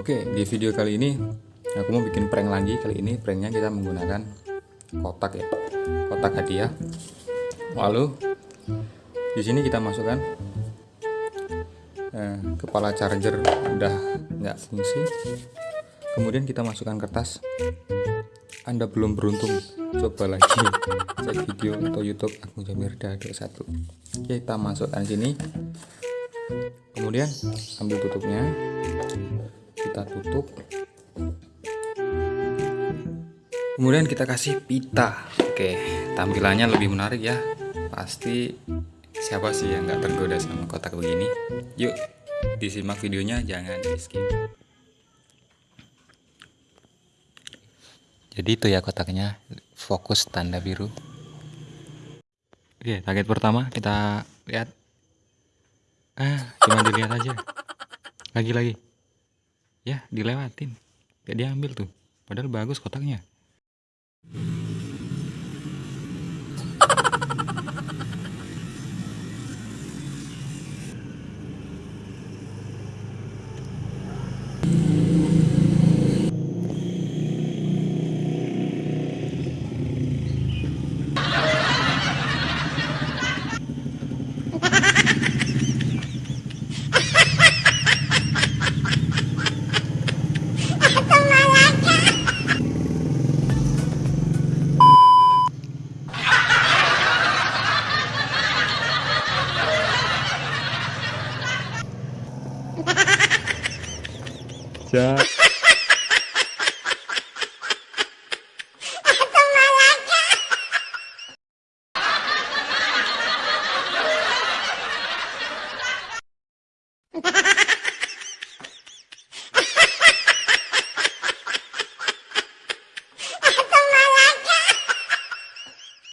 Oke, di video kali ini aku mau bikin prank lagi. Kali ini pranknya kita menggunakan kotak ya, kotak hadiah. Lalu di sini kita masukkan eh, kepala charger udah nggak fungsi. Kemudian kita masukkan kertas. Anda belum beruntung, coba lagi cek video atau YouTube Agung Jamirda 21. Oke, kita masukkan sini. Kemudian ambil tutupnya, kita tutup. Kemudian kita kasih pita. Oke tampilannya lebih menarik ya. Pasti siapa sih yang nggak tergoda sama kotak begini? Yuk disimak videonya jangan di skip. Jadi itu ya kotaknya fokus tanda biru. Oke target pertama kita lihat ah cuma dilihat aja. Lagi-lagi. Ya dilewatin. Gak diambil tuh. Padahal bagus kotaknya 哈